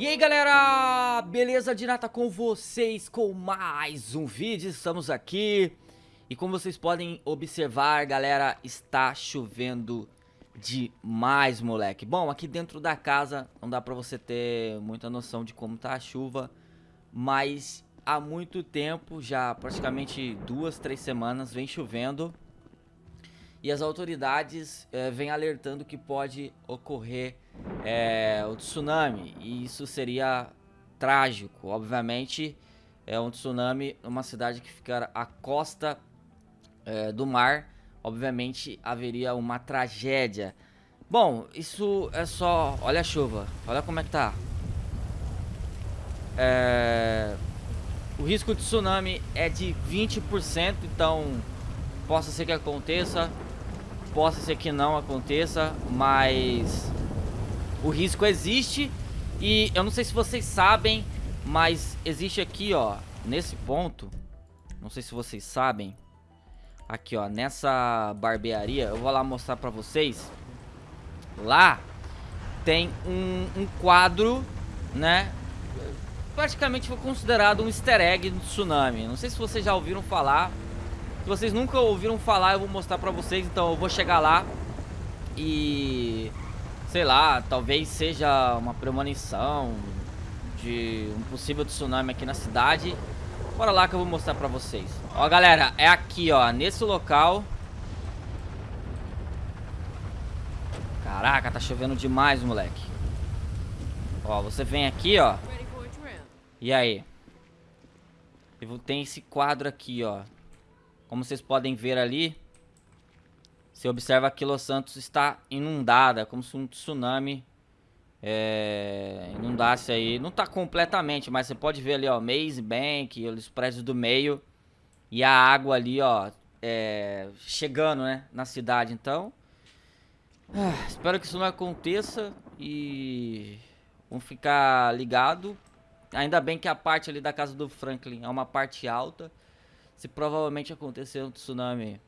E aí galera, beleza de nata com vocês com mais um vídeo, estamos aqui. E como vocês podem observar galera, está chovendo demais moleque. Bom, aqui dentro da casa não dá pra você ter muita noção de como tá a chuva Mas há muito tempo, já praticamente duas, três semanas vem chovendo E as autoridades é, vêm alertando que pode ocorrer é, o tsunami. E isso seria trágico. Obviamente, é um tsunami numa cidade que fica à costa é, do mar. Obviamente, haveria uma tragédia. Bom, isso é só... Olha a chuva. Olha como é que tá. É... O risco de tsunami é de 20%, então possa ser que aconteça, possa ser que não aconteça, mas o risco existe. E eu não sei se vocês sabem, mas existe aqui, ó, nesse ponto, não sei se vocês sabem, aqui, ó, nessa barbearia, eu vou lá mostrar pra vocês, lá tem um, um quadro, né, praticamente foi considerado um easter egg do tsunami, não sei se vocês já ouviram falar, se vocês nunca ouviram falar, eu vou mostrar pra vocês, então eu vou chegar lá e sei lá, talvez seja uma premonição de um possível tsunami aqui na cidade. Bora lá que eu vou mostrar pra vocês. Ó, galera, é aqui, ó, nesse local. Caraca, tá chovendo demais, moleque. Ó, você vem aqui, ó. E aí? Tem esse quadro aqui, ó. Como vocês podem ver ali, você observa que Los Santos está inundada, como se um tsunami é, inundasse aí. Não está completamente, mas você pode ver ali, ó, Maze Bank, os prédios do meio e a água ali, ó, é, chegando, né, na cidade. Então, ah, espero que isso não aconteça e vamos ficar ligado. Ainda bem que a parte ali da casa do Franklin é uma parte alta. Se provavelmente acontecer um tsunami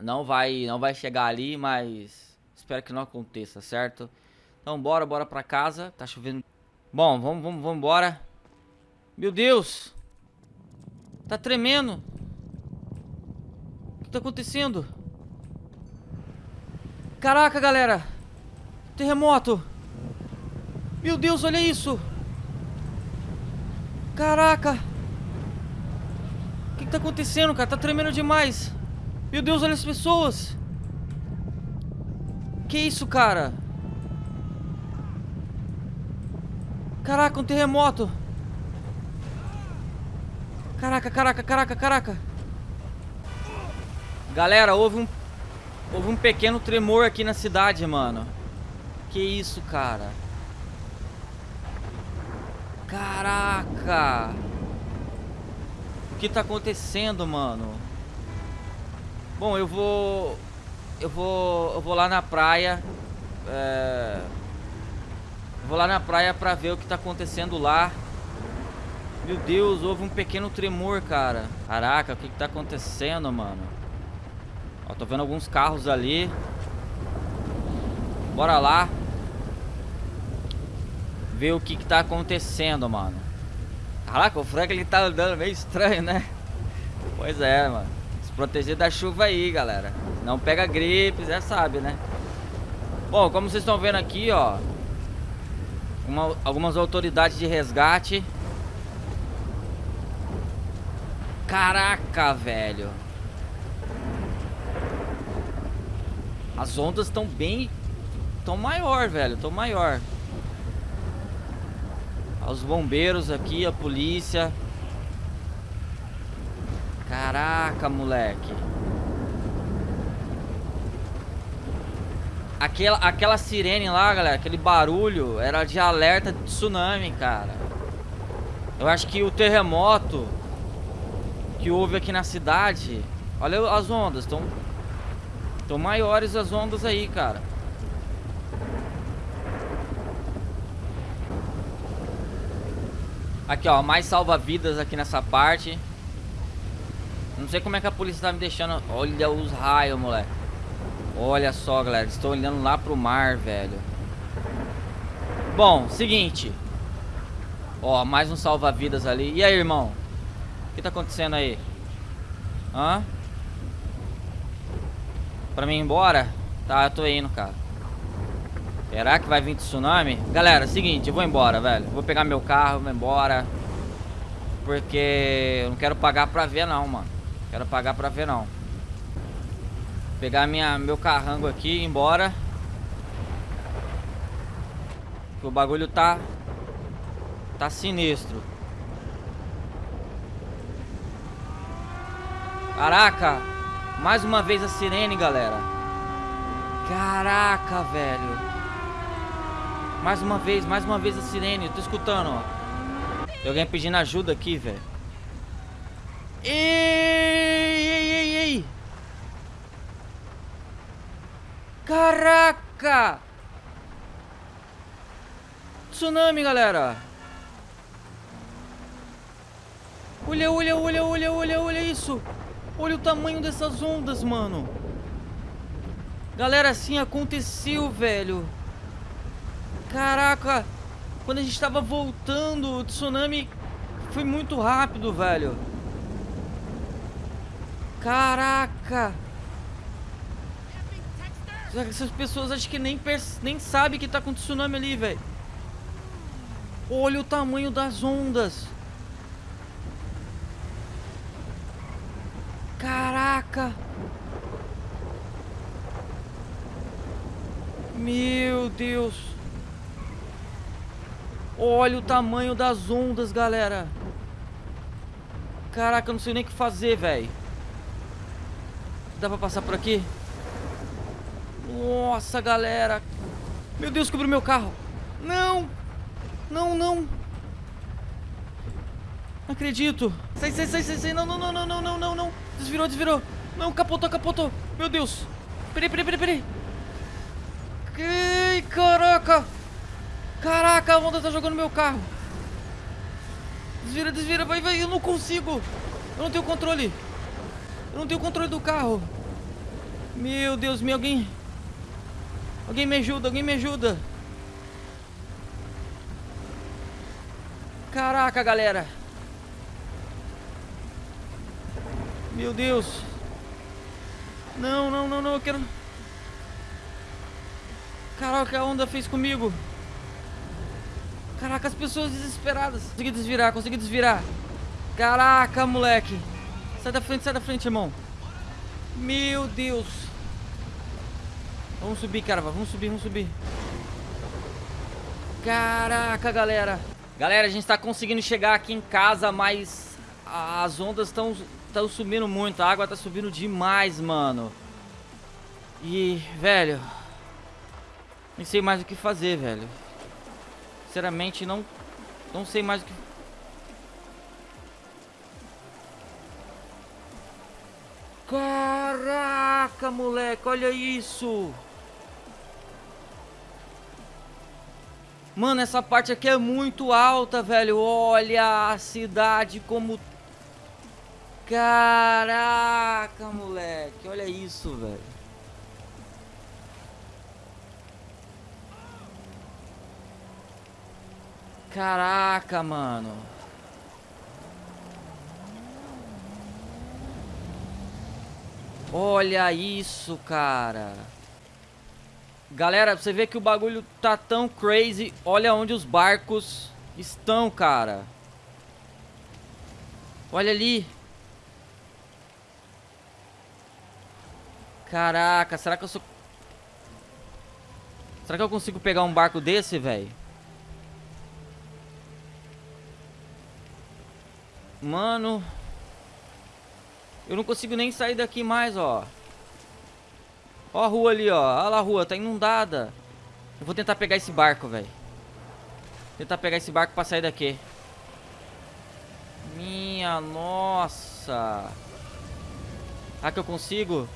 não vai, não vai chegar ali, mas espero que não aconteça, certo? Então bora, bora pra casa. Tá chovendo. Bom, vamos, vamos, vamos embora. Meu Deus! Tá tremendo. O que tá acontecendo? Caraca, galera! Terremoto! Meu Deus, olha isso! Caraca! Que, que tá acontecendo, cara? Tá tremendo demais! Meu Deus, olha as pessoas. Que isso, cara? Caraca, um terremoto. Caraca, caraca, caraca, caraca. Galera, houve um houve um pequeno tremor aqui na cidade, mano. Que isso, cara? Caraca. Que tá acontecendo, mano? Bom, eu vou... Eu vou... Eu vou lá na praia. É... Vou lá na praia pra ver o que tá acontecendo lá. Meu Deus, houve um pequeno tremor, cara. Caraca, o que que tá acontecendo, mano? Ó, tô vendo alguns carros ali. Bora lá. Ver o que que tá acontecendo, mano. Caraca, o Frank ele tá andando meio estranho, né? Pois é, mano proteger da chuva aí, galera. Não pega gripe, já sabe, né? Bom, como vocês estão vendo aqui, ó. Uma, algumas autoridades de resgate. Caraca, velho. As ondas estão bem... Estão maior, velho. Estão maior. Os bombeiros aqui, a polícia. Caraca, moleque. Aquela, aquela sirene lá, galera, aquele barulho era de alerta de tsunami, cara. Eu acho que o terremoto que houve aqui na cidade... Olha as ondas, estão... Estão maiores as ondas aí, cara. Aqui, ó, mais salva-vidas aqui nessa parte. Não sei como é que a polícia tá me deixando. Olha os raios, moleque. Olha só, galera. Estou olhando lá pro mar, velho. Bom, seguinte. Ó, mais um salva-vidas ali. E aí, irmão? O que tá acontecendo aí? Hã? Pra mim ir embora? Tá, eu tô indo, cara. Será que vai vir tsunami? Galera, seguinte, eu vou embora, velho. Vou pegar meu carro, vou embora. Porque eu não quero pagar pra ver não, mano. Quero pagar pra ver não. Pegar minha, meu carrango aqui e ir embora. O bagulho tá... Tá sinistro. Caraca! Mais uma vez a sirene, galera. Caraca, velho. Mais uma vez, mais uma vez a sirene. Eu tô escutando, ó. Tem alguém pedindo ajuda aqui, velho. Ei, ei, ei, ei. Caraca! Tsunami, galera. Olha, olha, olha, olha, olha, olha isso. Olha o tamanho dessas ondas, mano. Galera, assim aconteceu, velho. Caraca. Quando a gente tava voltando, o tsunami foi muito rápido, velho. Caraca. Essas pessoas acho que nem, nem sabem que tá com tsunami ali, velho. Olha o tamanho das ondas. Caraca. Meu Deus. Olha o tamanho das ondas, galera. Caraca, eu não sei nem o que fazer, velho. Dá pra passar por aqui? Nossa, galera. Meu Deus, cobriu meu carro. Não. Não, não. Não acredito. Sai, sai, sai, sai, sai. Não, não, não, não, não, não, não, não. Desvirou, desvirou. Não, capotou, capotou. Meu Deus. Peraí, peraí, peraí, peraí. Que caraca. Caraca, a onda tá jogando meu carro. Desvira, desvira, vai, vai. Eu não consigo. Eu não tenho controle. Eu não tenho controle do carro. Meu Deus, me alguém... Alguém me ajuda, alguém me ajuda. Caraca, galera. Meu Deus. Não, não, não, não, eu quero... Caraca, a onda fez comigo. Caraca, as pessoas desesperadas. Consegui desvirar, consegui desvirar. Caraca, moleque. Sai da frente, sai da frente, irmão. Meu Deus. Vamos subir, cara. Vamos subir, vamos subir. Caraca, galera. Galera, a gente tá conseguindo chegar aqui em casa, mas as ondas estão estão subindo muito. A água tá subindo demais, mano. E, velho... Nem sei mais o que fazer, velho. Sinceramente, não... Não sei mais o que... Caraca, moleque, olha isso. Mano, essa parte aqui é muito alta, velho. Olha a cidade como... Caraca, moleque. Olha isso, velho. Caraca, mano. Olha isso, cara. Galera, você vê que o bagulho tá tão crazy. Olha onde os barcos estão, cara. Olha ali. Caraca, será que eu sou... Será que eu consigo pegar um barco desse, velho? Mano... Eu não consigo nem sair daqui mais, ó. Ó a rua ali, ó. Olha lá a rua, tá inundada. Eu vou tentar pegar esse barco, velho. Tentar pegar esse barco pra sair daqui. Minha nossa. Será que eu consigo?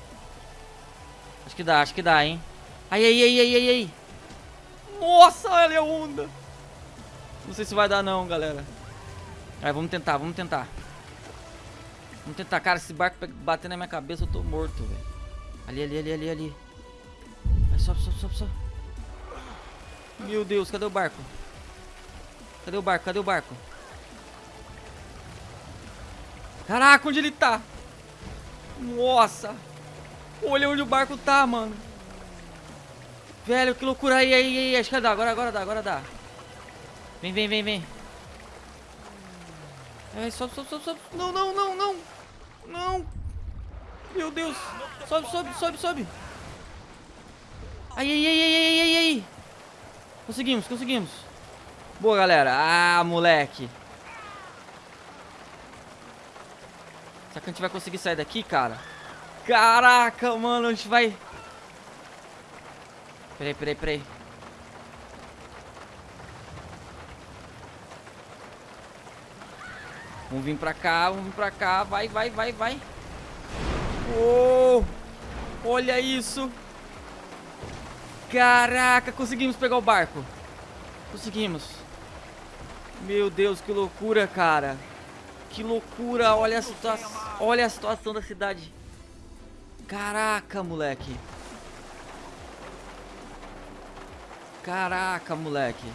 Acho que dá, acho que dá, hein. Ai, ai, ai, ai, ai. Nossa, olha a onda. Não sei se vai dar não, galera. Aí, vamos tentar, vamos tentar. Vamos tentar, cara, esse barco bater na minha cabeça, eu tô morto, velho. Ali, ali, ali, ali, ali. Vai, sobe, sobe, sobe, sobe. Meu Deus, cadê o barco? Cadê o barco? Cadê o barco? Caraca, onde ele tá? Nossa. Olha onde o barco tá, mano. Velho, que loucura. Aí, aí, aí. Acho que dá. Agora, agora dá, agora dá. Vem, vem, vem, vem. É, sobe, sobe, sobe, sobe. Não, não, não, não. Não. Meu Deus. Sobe, sobe, sobe, sobe. Ai, ai, ai, ai, ai, ai, ai. Conseguimos, conseguimos. Boa, galera. Ah, moleque. Será que a gente vai conseguir sair daqui, cara? Caraca, mano, a gente vai... Peraí, peraí, peraí. Vamos vir pra cá, vamos vir pra cá. Vai, vai, vai, vai. Oh! Olha isso. Caraca, conseguimos pegar o barco. Conseguimos. Meu Deus, que loucura, cara. Que loucura. Olha a situação. Olha a situação da cidade. Caraca, moleque. Caraca, moleque.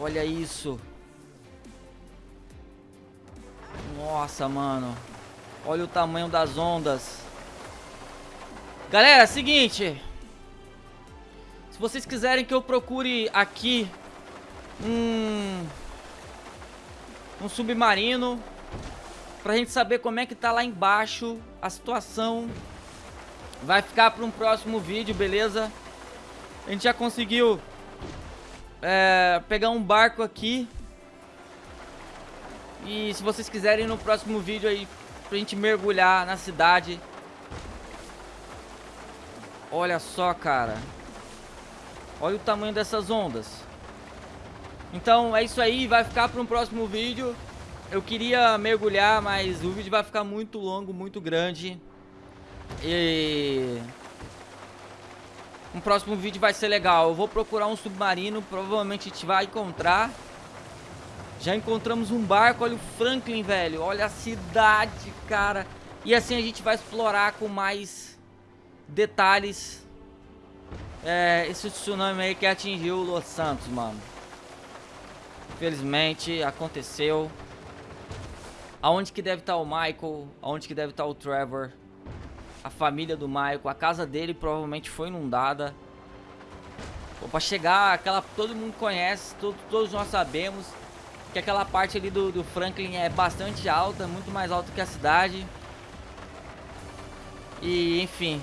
Olha isso. Nossa, mano. Olha o tamanho das ondas. Galera, seguinte. Se vocês quiserem que eu procure aqui um um submarino pra gente saber como é que tá lá embaixo a situação. Vai ficar para um próximo vídeo, beleza? A gente já conseguiu é, pegar um barco aqui. E se vocês quiserem no próximo vídeo aí pra gente mergulhar na cidade Olha só, cara. Olha o tamanho dessas ondas. Então é isso aí, vai ficar para um próximo vídeo. Eu queria mergulhar, mas o vídeo vai ficar muito longo, muito grande. E... Um próximo vídeo vai ser legal. Eu vou procurar um submarino, provavelmente a gente vai encontrar. Já encontramos um barco, olha o Franklin, velho. Olha a cidade, cara. E assim a gente vai explorar com mais detalhes é, esse tsunami aí que atingiu Los Santos, mano. Infelizmente, aconteceu. Aonde que deve estar tá o Michael? Aonde que deve estar tá o Trevor? A família do Michael, a casa dele provavelmente foi inundada. Pô, pra chegar, aquela todo mundo conhece, todo, todos nós sabemos que aquela parte ali do, do Franklin é bastante alta, muito mais alta que a cidade. E, enfim,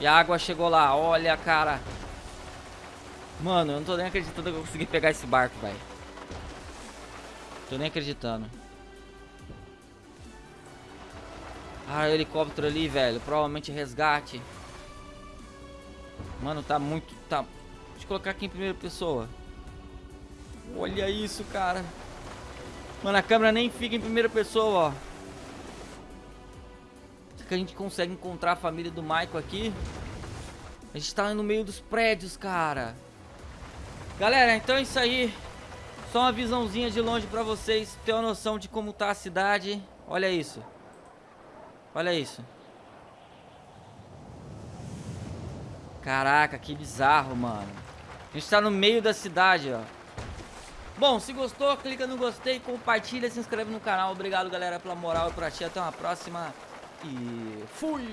e a água chegou lá. Olha, cara. Mano, eu não tô nem acreditando que eu consegui pegar esse barco, velho. Tô nem acreditando. Ah, o helicóptero ali, velho. Provavelmente resgate. Mano, tá muito... Tá... Deixa eu colocar aqui em primeira pessoa. Olha isso, cara. Mano, a câmera nem fica em primeira pessoa, ó que a gente consegue encontrar a família do Michael aqui. A gente tá no meio dos prédios, cara. Galera, então é isso aí. Só uma visãozinha de longe pra vocês ter uma noção de como tá a cidade. Olha isso. Olha isso. Caraca, que bizarro, mano. A gente tá no meio da cidade, ó. Bom, se gostou, clica no gostei, compartilha, se inscreve no canal. Obrigado, galera, pela moral e por assistir. Até uma próxima. E fui!